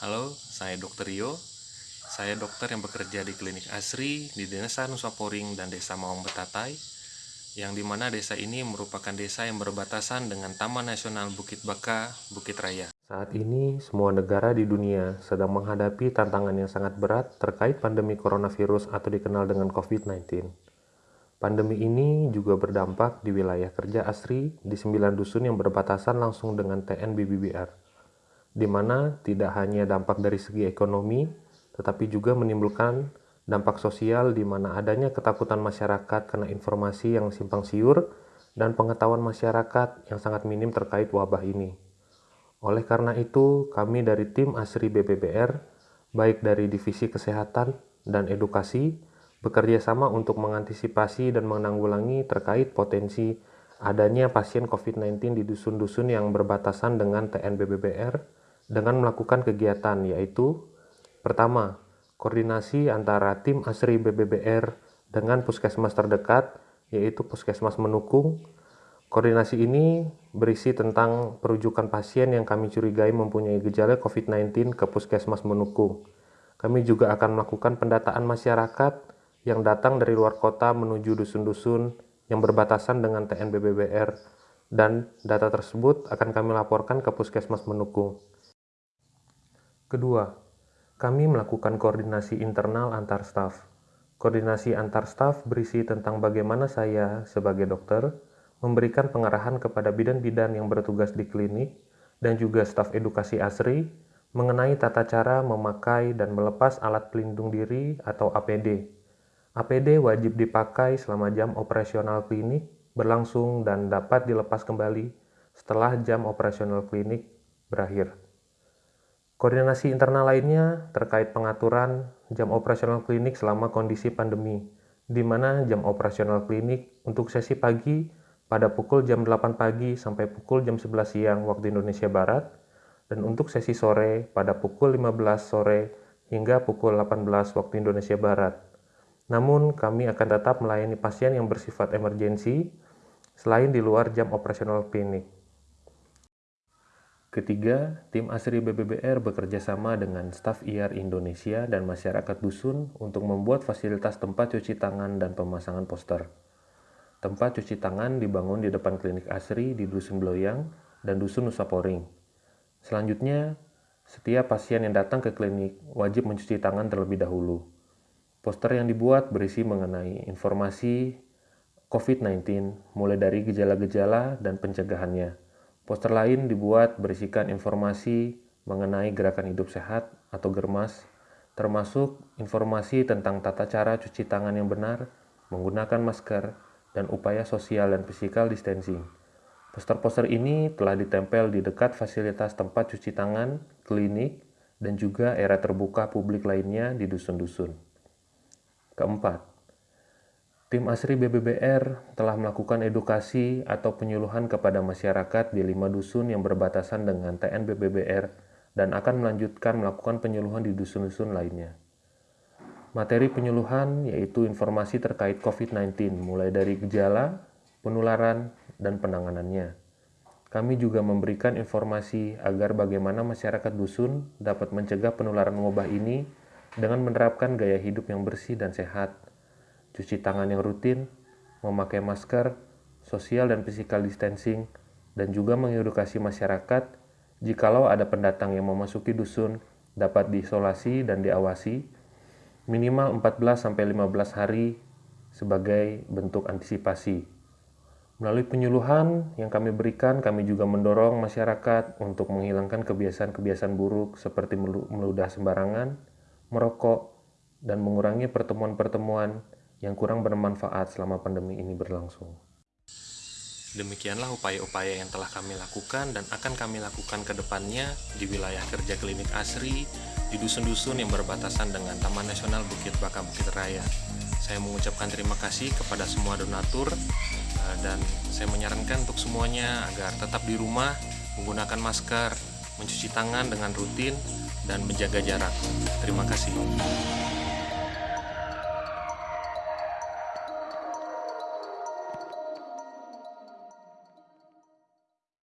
Halo, saya Dr. Rio. Saya dokter yang bekerja di klinik Asri di Desa Nusaporing dan Desa Mawang Betatai, yang di mana desa ini merupakan desa yang berbatasan dengan Taman Nasional Bukit Baka, Bukit Raya. Saat ini, semua negara di dunia sedang menghadapi tantangan yang sangat berat terkait pandemi coronavirus atau dikenal dengan COVID-19. Pandemi ini juga berdampak di wilayah kerja Asri di 9 dusun yang berbatasan langsung dengan TNBBBR, di mana tidak hanya dampak dari segi ekonomi, tetapi juga menimbulkan dampak sosial di mana adanya ketakutan masyarakat karena informasi yang simpang siur dan pengetahuan masyarakat yang sangat minim terkait wabah ini. Oleh karena itu, kami dari tim ASRI BPBR, baik dari Divisi Kesehatan dan Edukasi, bekerja sama untuk mengantisipasi dan menanggulangi terkait potensi adanya pasien COVID-19 di dusun-dusun yang berbatasan dengan TNBBBR dengan melakukan kegiatan yaitu Pertama, koordinasi antara tim ASRI BBBR dengan puskesmas terdekat, yaitu puskesmas menukung. Koordinasi ini berisi tentang perujukan pasien yang kami curigai mempunyai gejala COVID-19 ke puskesmas menukung. Kami juga akan melakukan pendataan masyarakat yang datang dari luar kota menuju dusun-dusun yang berbatasan dengan TNBBBR dan data tersebut akan kami laporkan ke puskesmas menukung. Kedua, kami melakukan koordinasi internal antar staf. Koordinasi antar staf berisi tentang bagaimana saya, sebagai dokter, memberikan pengarahan kepada bidan-bidan yang bertugas di klinik dan juga staf edukasi ASRI mengenai tata cara memakai dan melepas alat pelindung diri atau APD. APD wajib dipakai selama jam operasional klinik berlangsung dan dapat dilepas kembali setelah jam operasional klinik berakhir. Koordinasi internal lainnya terkait pengaturan jam operasional klinik selama kondisi pandemi, di mana jam operasional klinik untuk sesi pagi pada pukul jam 8 pagi sampai pukul jam 11 siang waktu Indonesia Barat, dan untuk sesi sore pada pukul 15 sore hingga pukul 18 waktu Indonesia Barat. Namun, kami akan tetap melayani pasien yang bersifat emergensi selain di luar jam operasional klinik. Ketiga, tim ASRI BBBR bekerja sama dengan staf IAR Indonesia dan masyarakat dusun untuk membuat fasilitas tempat cuci tangan dan pemasangan poster. Tempat cuci tangan dibangun di depan klinik ASRI di Dusun Bloyang dan Dusun Nusaporing. Selanjutnya, setiap pasien yang datang ke klinik wajib mencuci tangan terlebih dahulu. Poster yang dibuat berisi mengenai informasi COVID-19, mulai dari gejala-gejala dan pencegahannya Poster lain dibuat berisikan informasi mengenai gerakan hidup sehat atau germas, termasuk informasi tentang tata cara cuci tangan yang benar, menggunakan masker, dan upaya sosial dan physical distancing. Poster-poster ini telah ditempel di dekat fasilitas tempat cuci tangan, klinik, dan juga era terbuka publik lainnya di dusun-dusun. Keempat, Tim ASRI BBBR telah melakukan edukasi atau penyuluhan kepada masyarakat di lima dusun yang berbatasan dengan TN BBBR dan akan melanjutkan melakukan penyuluhan di dusun-dusun lainnya. Materi penyuluhan yaitu informasi terkait COVID-19, mulai dari gejala, penularan, dan penanganannya. Kami juga memberikan informasi agar bagaimana masyarakat dusun dapat mencegah penularan wabah ini dengan menerapkan gaya hidup yang bersih dan sehat, cuci tangan yang rutin, memakai masker, sosial dan physical distancing, dan juga mengedukasi masyarakat jikalau ada pendatang yang memasuki dusun dapat diisolasi dan diawasi minimal 14-15 hari sebagai bentuk antisipasi. Melalui penyuluhan yang kami berikan, kami juga mendorong masyarakat untuk menghilangkan kebiasaan-kebiasaan buruk seperti meludah sembarangan, merokok, dan mengurangi pertemuan-pertemuan yang kurang bermanfaat selama pandemi ini berlangsung. Demikianlah upaya-upaya yang telah kami lakukan dan akan kami lakukan ke depannya di wilayah kerja klinik ASRI di dusun-dusun yang berbatasan dengan Taman Nasional Bukit Baka Bukit Raya. Saya mengucapkan terima kasih kepada semua donatur eh, dan saya menyarankan untuk semuanya agar tetap di rumah, menggunakan masker, mencuci tangan dengan rutin, dan menjaga jarak. Terima kasih.